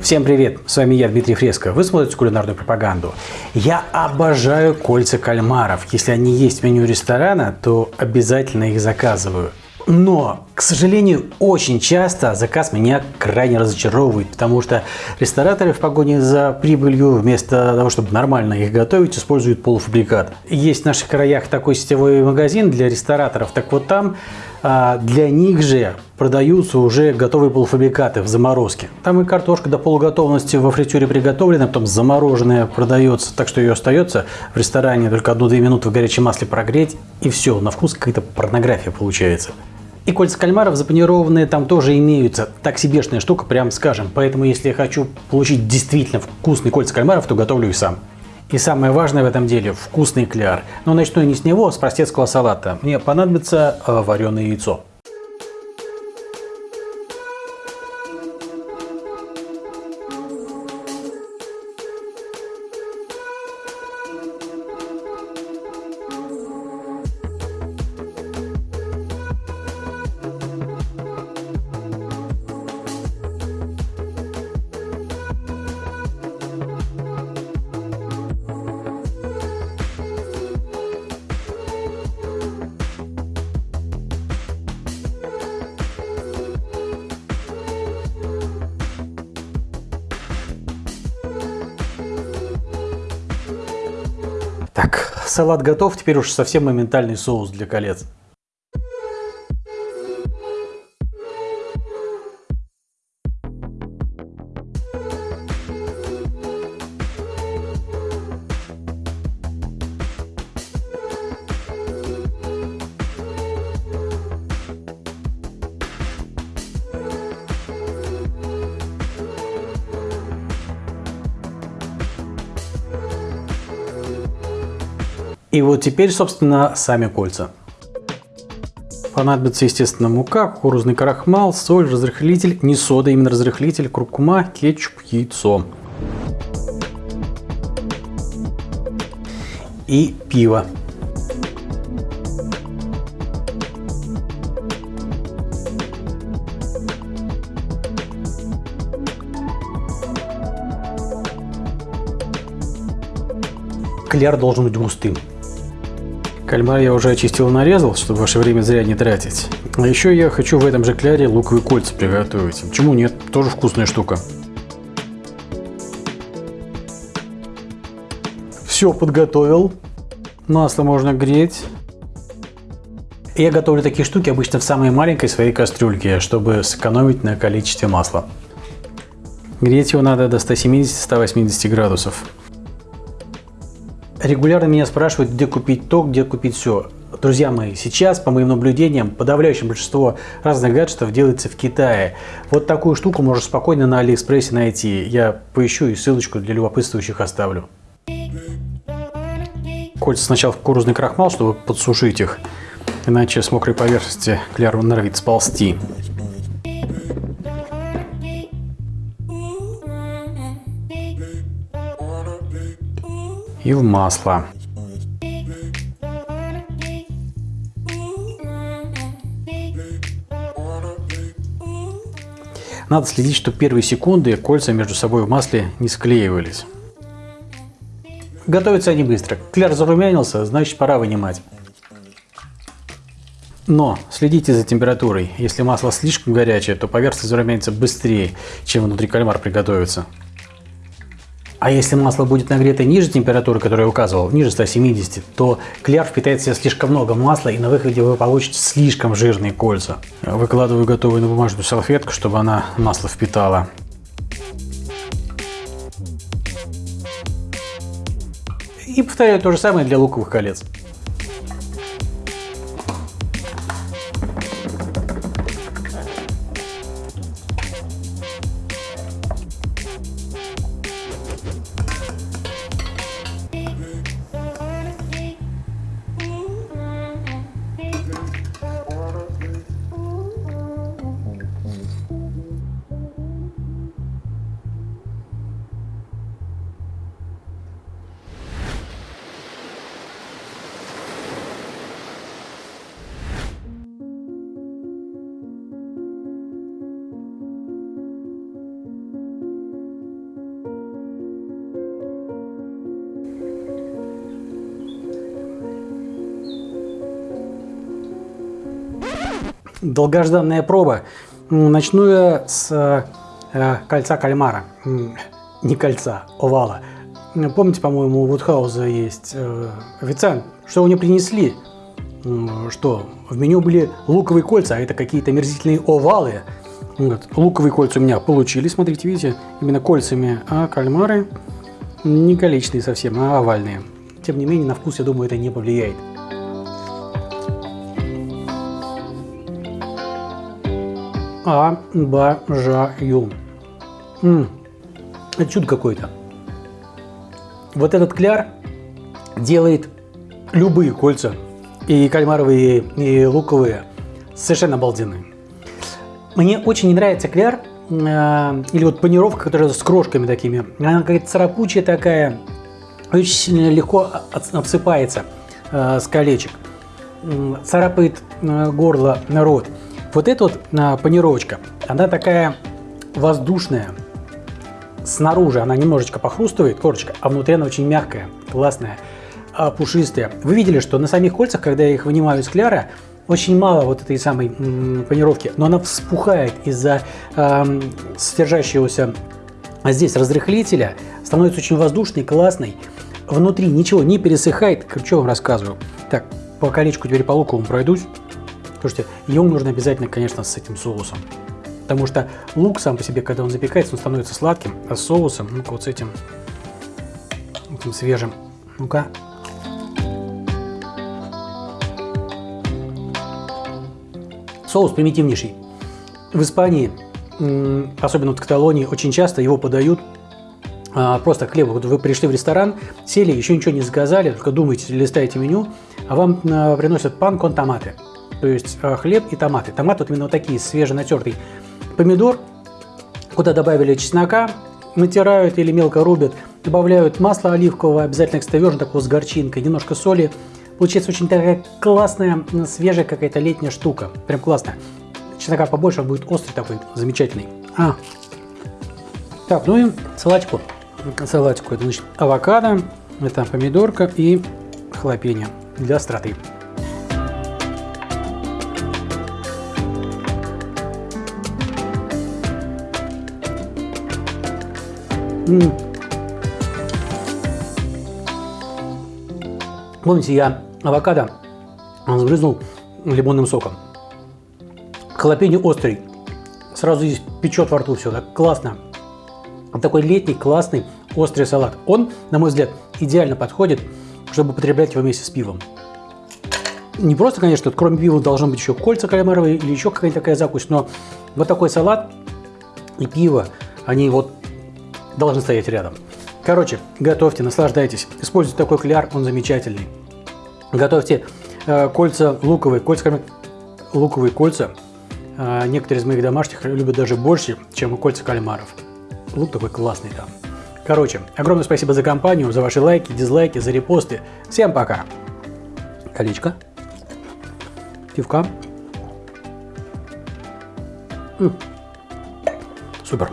Всем привет! С вами я, Дмитрий Фреско. Вы смотрите кулинарную пропаганду. Я обожаю кольца кальмаров. Если они есть в меню ресторана, то обязательно их заказываю. Но, к сожалению, очень часто заказ меня крайне разочаровывает, потому что рестораторы в погоне за прибылью вместо того, чтобы нормально их готовить, используют полуфабрикат. Есть в наших краях такой сетевой магазин для рестораторов, так вот там для них же продаются уже готовые полуфабрикаты в заморозке. Там и картошка до полуготовности во фритюре приготовлена, потом замороженная продается, так что ее остается в ресторане только одну-две минуты в горячем масле прогреть, и все, на вкус какая-то порнография получается. И кольца кальмаров запанированные там тоже имеются. Так себешная штука, прям скажем. Поэтому, если я хочу получить действительно вкусный кольца кальмаров, то готовлю их сам. И самое важное в этом деле – вкусный кляр. Но начну я не с него, а с простецкого салата. Мне понадобится э, вареное яйцо. Так, салат готов, теперь уж совсем моментальный соус для колец. И вот теперь, собственно, сами кольца. Понадобится, естественно, мука, кукурузный крахмал, соль, разрыхлитель, не сода, именно разрыхлитель, куркума, кетчуп, яйцо. И пиво. Кляр должен быть густым. Кальмар я уже очистил и нарезал, чтобы ваше время зря не тратить. А еще я хочу в этом же кляре луковые кольца приготовить. Почему нет? Тоже вкусная штука. Все подготовил. Масло можно греть. Я готовлю такие штуки обычно в самой маленькой своей кастрюльке, чтобы сэкономить на количестве масла. Греть его надо до 170-180 градусов. Регулярно меня спрашивают, где купить то, где купить все. Друзья мои, сейчас, по моим наблюдениям, подавляющее большинство разных гаджетов делается в Китае. Вот такую штуку можно спокойно на Алиэкспрессе найти. Я поищу и ссылочку для любопытствующих оставлю. Кольца сначала в кукурузный крахмал, чтобы подсушить их, иначе с мокрой поверхности кляр норовит сползти. И в масло. Надо следить, чтобы первые секунды кольца между собой в масле не склеивались. Готовятся они быстро. Кляр зарумянился, значит пора вынимать. Но следите за температурой. Если масло слишком горячее, то поверхность зарумянится быстрее, чем внутри кальмар приготовится. А если масло будет нагрето ниже температуры, которую я указывал, ниже 170, то кляр впитает в себя слишком много масла и на выходе вы получите слишком жирные кольца. Выкладываю готовую на бумажную салфетку, чтобы она масло впитала. И повторяю то же самое для луковых колец. Долгожданная проба. Начну я с э, кольца кальмара. Не кольца, овала. Помните, по-моему, у Вудхауза есть э, официант. Что мне принесли? Что? В меню были луковые кольца, а это какие-то мерзительные овалы. Вот. Луковые кольца у меня получились, смотрите, видите, именно кольцами, а кальмары не количественные совсем, а овальные. Тем не менее, на вкус, я думаю, это не повлияет. Обожаю. М -м, это чудо какое-то. Вот этот кляр делает любые кольца, и кальмаровые, и луковые, совершенно обалденные. Мне очень не нравится кляр, э, или вот панировка, которая с крошками такими. Она какая-то царапучая такая, очень легко обсыпается э, с колечек. Царапает э, горло, рот. Вот эта вот э, панировочка, она такая воздушная. Снаружи она немножечко похрустывает, корочка, а внутри она очень мягкая, классная, э, пушистая. Вы видели, что на самих кольцах, когда я их вынимаю из кляра, очень мало вот этой самой панировки, но она вспухает из-за э, содержащегося здесь разрыхлителя, становится очень воздушной, классной. Внутри ничего не пересыхает, что вам рассказываю. Так, по колечку теперь по луковому пройдусь. Слушайте, ему нужно обязательно, конечно, с этим соусом. Потому что лук сам по себе, когда он запекается, он становится сладким, а с соусом, ну-ка вот с этим, этим свежим. Ну-ка, Соус примитивнейший. В Испании, особенно в Каталонии, очень часто его подают а, просто хлеб. Вот вы пришли в ресторан, сели, еще ничего не заказали, только думаете, листаете меню, а вам а, приносят пан кон томаты. То есть а, хлеб и томаты. Томат вот именно вот такие, свеженатертый помидор, куда добавили чеснока, натирают или мелко рубят, добавляют масло оливковое, обязательно экстраверн такого с горчинкой, немножко соли, Получается очень такая классная, свежая какая-то летняя штука. Прям классная. Чеснока побольше, он будет острый такой, замечательный. А. Так, ну и салатику. Салатику это значит авокадо, это помидорка и хлопенья для остроты. Помните, я авокадо сбрызнул лимонным соком. Халапеньо острый. Сразу здесь печет во рту все. Так классно. Такой летний, классный, острый салат. Он, на мой взгляд, идеально подходит, чтобы употреблять его вместе с пивом. Не просто, конечно, кроме пива должно быть еще кольца кальмаровые или еще какая-то такая закусь, но вот такой салат и пиво, они вот должны стоять рядом. Короче, готовьте, наслаждайтесь. Используйте такой кляр, он замечательный. Готовьте э, кольца луковые, кольца, луковые кольца. Э, некоторые из моих домашних любят даже больше, чем кольца кальмаров. Лук такой классный там. Короче, огромное спасибо за компанию, за ваши лайки, дизлайки, за репосты. Всем пока. Колечко. Пивка. М -м. Супер.